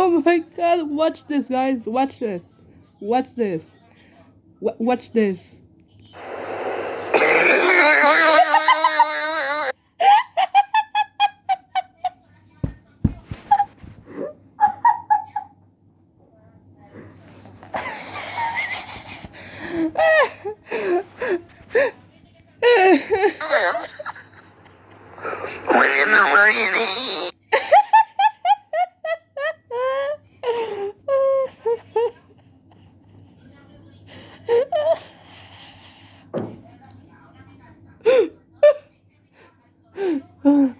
Oh my god, watch this, guys. Watch this. Watch this. W watch this. Oh.